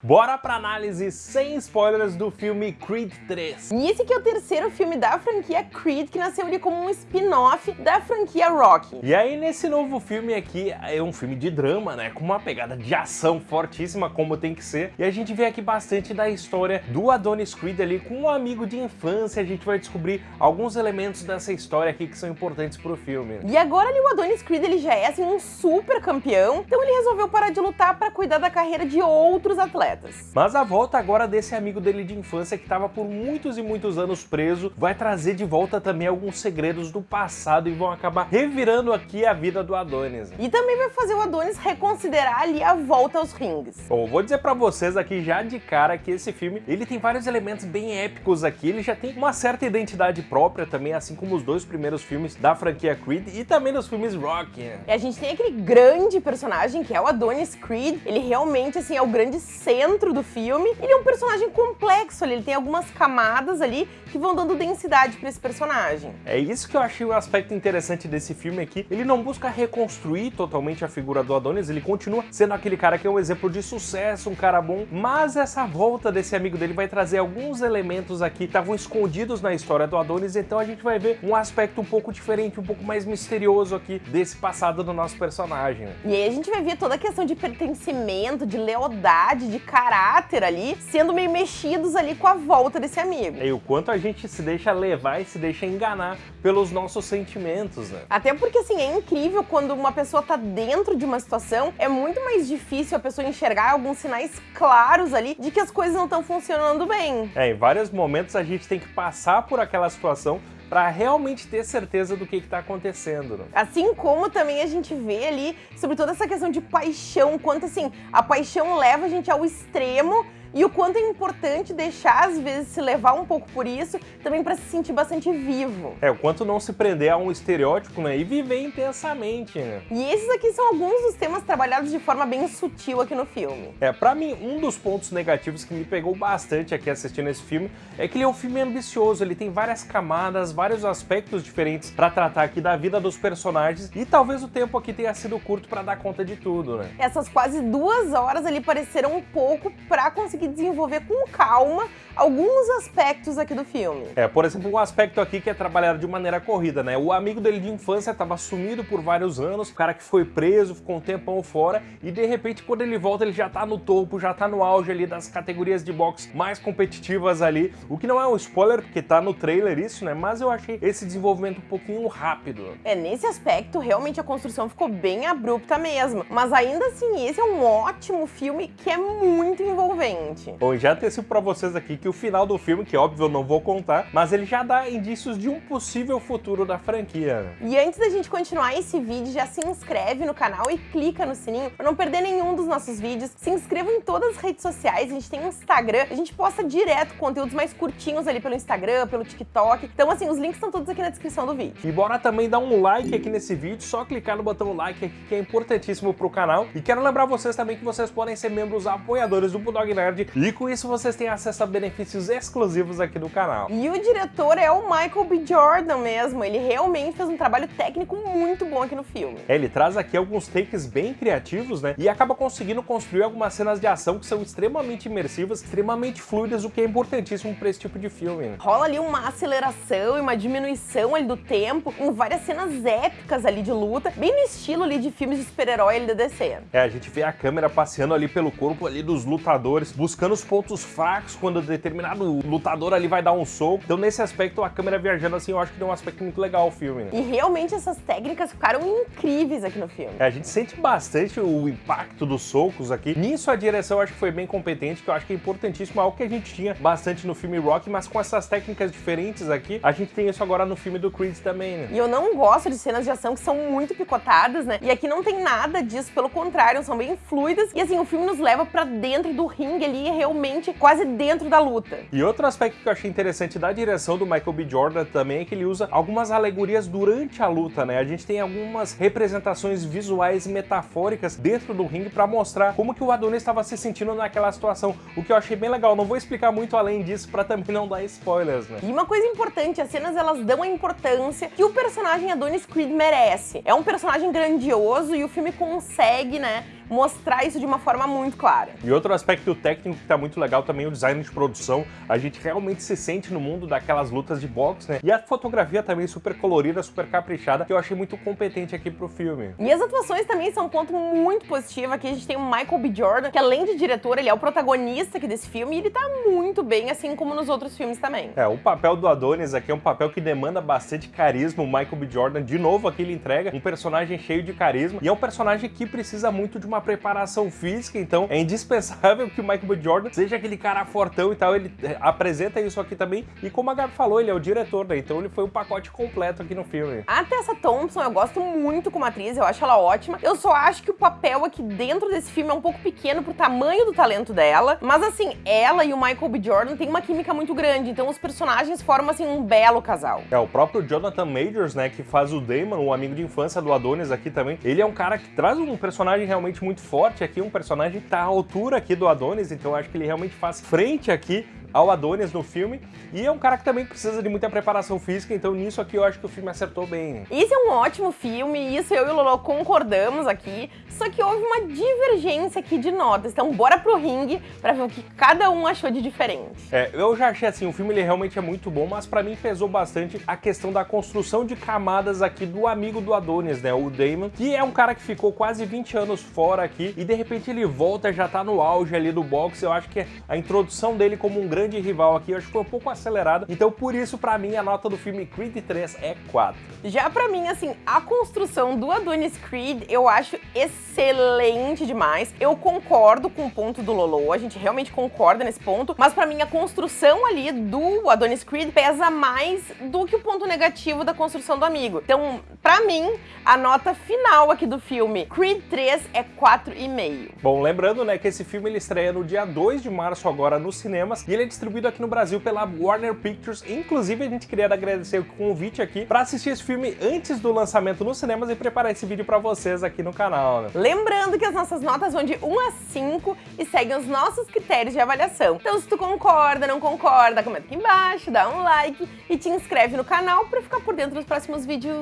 Bora pra análise sem spoilers do filme Creed 3. E esse aqui é o terceiro filme da franquia Creed, que nasceu ali como um spin-off da franquia Rocky. E aí nesse novo filme aqui, é um filme de drama, né, com uma pegada de ação fortíssima, como tem que ser. E a gente vê aqui bastante da história do Adonis Creed ali com um amigo de infância. A gente vai descobrir alguns elementos dessa história aqui que são importantes pro filme. E agora ali o Adonis Creed ele já é assim um super campeão, então ele resolveu parar de lutar para cuidar da carreira de outros atletas atletas. Mas a volta agora desse amigo dele de infância que estava por muitos e muitos anos preso vai trazer de volta também alguns segredos do passado e vão acabar revirando aqui a vida do Adonis. E também vai fazer o Adonis reconsiderar ali a volta aos rings. Bom, vou dizer pra vocês aqui já de cara que esse filme, ele tem vários elementos bem épicos aqui, ele já tem uma certa identidade própria também, assim como os dois primeiros filmes da franquia Creed e também dos filmes Rock. E a gente tem aquele grande personagem que é o Adonis Creed, ele realmente assim é o grande ser centro do filme. Ele é um personagem complexo ali, ele tem algumas camadas ali que vão dando densidade para esse personagem. É isso que eu achei o um aspecto interessante desse filme aqui. Ele não busca reconstruir totalmente a figura do Adonis, ele continua sendo aquele cara que é um exemplo de sucesso, um cara bom, mas essa volta desse amigo dele vai trazer alguns elementos aqui que estavam escondidos na história do Adonis, então a gente vai ver um aspecto um pouco diferente, um pouco mais misterioso aqui desse passado do nosso personagem. E aí a gente vai ver toda a questão de pertencimento, de lealdade, de caráter ali, sendo meio mexidos ali com a volta desse amigo. E o quanto a gente se deixa levar e se deixa enganar pelos nossos sentimentos, né? Até porque, assim, é incrível quando uma pessoa tá dentro de uma situação, é muito mais difícil a pessoa enxergar alguns sinais claros ali de que as coisas não estão funcionando bem. É, em vários momentos a gente tem que passar por aquela situação para realmente ter certeza do que está acontecendo. Né? Assim como também a gente vê ali sobre toda essa questão de paixão, quanto assim, a paixão leva a gente ao extremo e o quanto é importante deixar, às vezes, se levar um pouco por isso, também para se sentir bastante vivo. É, o quanto não se prender a um estereótipo, né, e viver intensamente, né. E esses aqui são alguns dos temas trabalhados de forma bem sutil aqui no filme. É, pra mim, um dos pontos negativos que me pegou bastante aqui assistindo esse filme é que ele é um filme ambicioso, ele tem várias camadas, vários aspectos diferentes para tratar aqui da vida dos personagens e talvez o tempo aqui tenha sido curto para dar conta de tudo, né. Essas quase duas horas ali pareceram um pouco para conseguir conseguir desenvolver com calma alguns aspectos aqui do filme. É, por exemplo, um aspecto aqui que é trabalhado de maneira corrida, né? O amigo dele de infância estava sumido por vários anos, o cara que foi preso, ficou um tempão fora, e de repente quando ele volta ele já tá no topo, já tá no auge ali das categorias de boxe mais competitivas ali, o que não é um spoiler, porque tá no trailer isso, né? Mas eu achei esse desenvolvimento um pouquinho rápido. É, nesse aspecto, realmente a construção ficou bem abrupta mesmo, mas ainda assim, esse é um ótimo filme que é muito envolvente gente. Bom, já antecipo pra vocês aqui que o final do filme, que óbvio eu não vou contar, mas ele já dá indícios de um possível futuro da franquia. E antes da gente continuar esse vídeo, já se inscreve no canal e clica no sininho pra não perder nenhum dos nossos vídeos. Se inscreva em todas as redes sociais, a gente tem Instagram, a gente posta direto conteúdos mais curtinhos ali pelo Instagram, pelo TikTok. Então assim, os links estão todos aqui na descrição do vídeo. E bora também dar um like aqui nesse vídeo, só clicar no botão like aqui que é importantíssimo pro canal. E quero lembrar vocês também que vocês podem ser membros apoiadores do Bulldog Nerd e com isso vocês têm acesso a benefícios exclusivos aqui do canal. E o diretor é o Michael B. Jordan mesmo, ele realmente fez um trabalho técnico muito bom aqui no filme. É, ele traz aqui alguns takes bem criativos, né, e acaba conseguindo construir algumas cenas de ação que são extremamente imersivas, extremamente fluidas, o que é importantíssimo para esse tipo de filme. Né? Rola ali uma aceleração e uma diminuição ali do tempo, em várias cenas épicas ali de luta, bem no estilo ali de filmes de super-herói ali da DC. É, a gente vê a câmera passeando ali pelo corpo ali dos lutadores, buscando os pontos fracos quando determinado lutador ali vai dar um soco. Então nesse aspecto a câmera viajando assim eu acho que deu um aspecto muito legal ao filme. Né? E realmente essas técnicas ficaram incríveis aqui no filme. É, a gente sente bastante o impacto dos socos aqui. Nisso a direção eu acho que foi bem competente, que eu acho que é importantíssimo, algo que a gente tinha bastante no filme Rock, mas com essas técnicas diferentes aqui, a gente tem isso agora no filme do Creed também, né? E eu não gosto de cenas de ação que são muito picotadas, né? E aqui não tem nada disso, pelo contrário, são bem fluidas. E assim, o filme nos leva pra dentro do ringue ali, realmente realmente quase dentro da luta. E outro aspecto que eu achei interessante da direção do Michael B. Jordan também é que ele usa algumas alegorias durante a luta, né? A gente tem algumas representações visuais metafóricas dentro do ringue para mostrar como que o Adonis estava se sentindo naquela situação, o que eu achei bem legal. Não vou explicar muito além disso para também não dar spoilers, né? E uma coisa importante, as cenas elas dão a importância que o personagem Adonis Creed merece. É um personagem grandioso e o filme consegue, né, mostrar isso de uma forma muito clara. E outro aspecto técnico que tá muito legal também é o design de produção. A gente realmente se sente no mundo daquelas lutas de boxe, né? E a fotografia também super colorida, super caprichada, que eu achei muito competente aqui pro filme. E as atuações também são um ponto muito positivo. Aqui a gente tem o Michael B. Jordan, que além de diretor, ele é o protagonista aqui desse filme e ele tá muito bem, assim como nos outros filmes também. É, o papel do Adonis aqui é um papel que demanda bastante carisma. O Michael B. Jordan, de novo, aqui ele entrega um personagem cheio de carisma e é um personagem que precisa muito de uma preparação física, então é indispensável que o Michael B. Jordan seja aquele cara fortão e tal. Ele é, apresenta isso aqui também e como a Gabi falou, ele é o diretor, né? Então ele foi um pacote completo aqui no filme. A Tessa Thompson, eu gosto muito como atriz, eu acho ela ótima. Eu só acho que o papel aqui dentro desse filme é um pouco pequeno pro tamanho do talento dela, mas assim, ela e o Michael B. Jordan têm uma química muito grande, então os personagens formam assim um belo casal. É, o próprio Jonathan Majors, né, que faz o Damon, o amigo de infância do Adonis aqui também, ele é um cara que traz um personagem realmente muito forte aqui, um personagem que tá à altura aqui do Adonis, então acho que ele realmente faz frente aqui ao Adonis no filme, e é um cara que também precisa de muita preparação física, então nisso aqui eu acho que o filme acertou bem. Isso é um ótimo filme, isso eu e o Lolo concordamos aqui, só que houve uma divergência aqui de notas, então bora pro ringue pra ver o que cada um achou de diferente. É, eu já achei assim, o filme ele realmente é muito bom, mas pra mim pesou bastante a questão da construção de camadas aqui do amigo do Adonis, né, o Damon, que é um cara que ficou quase 20 anos fora aqui, e de repente ele volta, já tá no auge ali do boxe, eu acho que a introdução dele como um grande grande rival aqui, eu acho que foi um pouco acelerada. Então, por isso, pra mim, a nota do filme Creed 3 é 4. Já pra mim, assim, a construção do Adonis Creed eu acho excelente demais. Eu concordo com o ponto do Lolo, a gente realmente concorda nesse ponto, mas pra mim a construção ali do Adonis Creed pesa mais do que o ponto negativo da construção do amigo. Então, pra mim, a nota final aqui do filme Creed 3 é 4,5. Bom, lembrando, né, que esse filme ele estreia no dia 2 de março agora nos cinemas e ele distribuído aqui no Brasil pela Warner Pictures. Inclusive, a gente queria agradecer o convite aqui para assistir esse filme antes do lançamento nos cinemas e preparar esse vídeo para vocês aqui no canal. Né? Lembrando que as nossas notas vão de 1 a 5 e seguem os nossos critérios de avaliação. Então, se tu concorda, não concorda, comenta aqui embaixo, dá um like e te inscreve no canal para ficar por dentro dos próximos vídeos.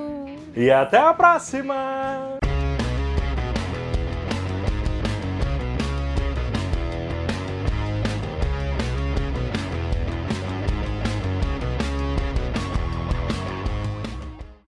E até a próxima!